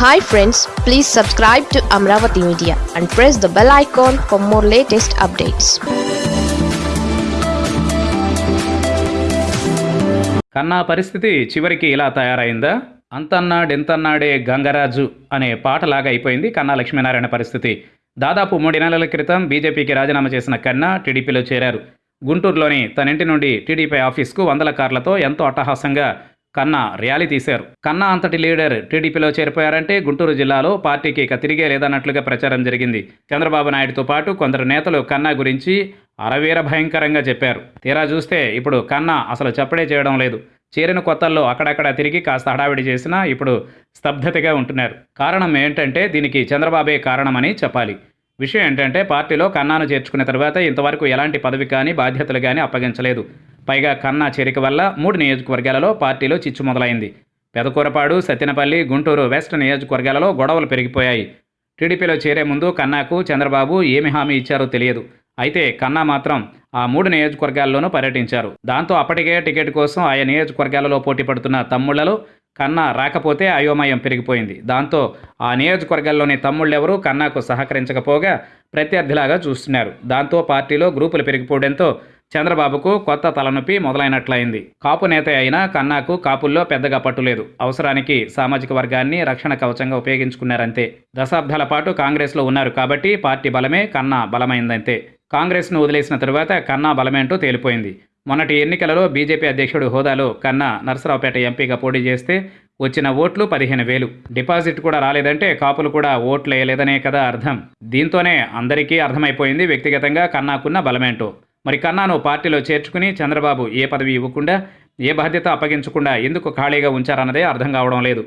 Hi friends please subscribe to Amaravati media and press the bell icon for more latest updates కన్నా పరిస్థితి చివరికి ఇలా తయారైందా? అంతన్నాడెంతన్నాడే గంగరాజు అనే పాటలాగా అయిపోయింది కన్నా లక్ష్మీనారాయణ పరిస్థితి. దాదాపు మూడు నెలల క్రితం బీజేపీకి రాజీనామా చేసిన కన్నా టీడీపీలో చేరారు. గుంటూరులోని తన ఇంటి నుండి టీడీపీ ఆఫీస్కు వందల కార్లతో ఎంతో అట్టహాసంగా కన్నా ర్యాలీ తీశారు. కన్నా అంతటి లీడర్ టీడీపీలో చేరిపోయారంటే గుంటూరు జిల్లాలో పార్టీకి ఇక తిరిగే లేదన్నట్లుగా ప్రచారం జరిగింది. చంద్రబాబు నాయుడుతో పాటు కొందరు నేతలు కన్నా గురించి అరవీర భయంకరంగా చెప్పారు. తీరా చూస్తే ఇప్పుడు కన్నా అసలు చెప్పడే చేయడం లేదు. చేరిన కొత్తల్లో అక్కడక్కడ తిరిగి కాస్త హడావిడి చేసినా ఇప్పుడు స్తబ్దతగా ఉంటున్నారు. కారణం ఏంటంటే దీనికి చంద్రబాబే కారణమని చెప్పాలి. విషయం ఏంటంటే పార్టీలో కన్నాను చేర్చుకున్న తర్వాత ఇంతవరకు ఎలాంటి పదవి కానీ బాధ్యతలు కానీ అప్పగించలేదు. పైగా కన్నా చేరిక వల్ల మూడు నియోజకవర్గాలలో పార్టీలో చిచ్చు మొదలైంది. పెదకూరపాడు సత్యనపల్లి గుంటూరు వెస్ట్ నియోజకవర్గాలలో గొడవలు పెరిగిపోయాయి. టీడీపీలో చేరే ముందు కన్నాకు చంద్రబాబు ఏమి హామీ ఇచ్చారో తెలియదు. అయితే కన్నా మాత్రం ఆ మూడు నియోజకవర్గాల్లోనూ పర్యటించారు. దాంతో అప్పటికే టికెట్ కోసం ఆయా నియోజకవర్గాలలో పోటీ పడుతున్న తమ్ముళ్ళలో కన్నా రాకపోతే అయోమయం పెరిగిపోయింది. దాంతో ఆ నియోజకవర్గాల్లోని తమ్ముళ్ళెవరూ కన్నాకు సహకరించకపోగా ప్రత్యర్థిలాగా చూస్తున్నారు. దాంతో పార్టీలో గ్రూపులు పెరిగిపోవడంతో చంద్రబాబుకు కొత్త తలనొప్పి మొదలైనట్లయింది. కాపు నేత అయినా కన్నాకు కాపుల్లో పెద్దగా పట్టులేదు అవసరానికి సామాజిక వర్గాన్ని రక్షణ కవచంగా ఉపయోగించుకున్నారంతే. దశాబ్దాల పాటు కాంగ్రెస్లో ఉన్నారు కాబట్టి పార్టీ బలమే కన్నా బలమైందంతే. కాంగ్రెస్ను వదిలేసిన తరువాత కన్నా బలమేంటో తేలిపోయింది. మొన్నటి ఎన్నికలలో బీజేపీ అధ్యక్షుడు హోదాలో కన్నా నరసరావుపేట ఎంపీగా పోటీ చేస్తే వచ్చిన ఓట్లు పదిహేను వేలు. డిపాజిట్ కూడా రాలేదంటే కాపులు కూడా ఓట్లు వేయలేదనే కదా అర్థం. దీంతోనే అందరికీ అర్థమైపోయింది వ్యక్తిగతంగా కన్నాకున్న బలమేంటో. మరి కన్నాను పార్టీలో చేర్చుకుని చంద్రబాబు ఏ పదవి ఇవ్వకుండా ఏ బాధ్యత అప్పగించకుండా ఎందుకు ఖాళీగా ఉంచారన్నదే అర్థం కావడం లేదు.